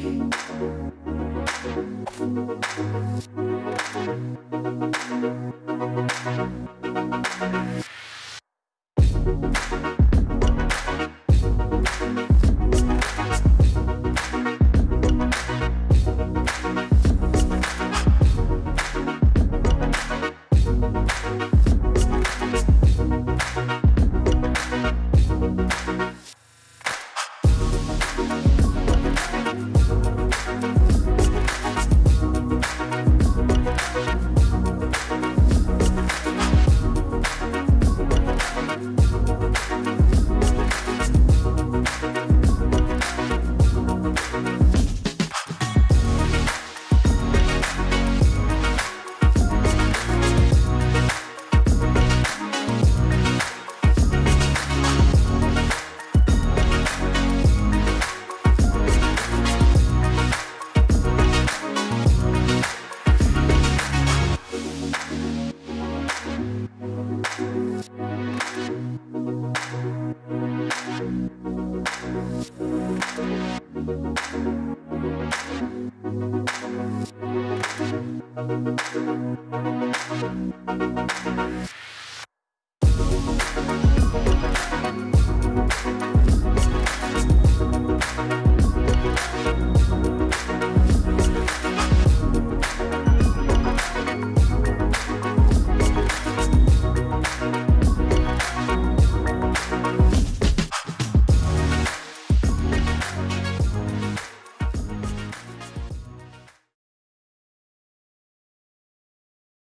Música Thank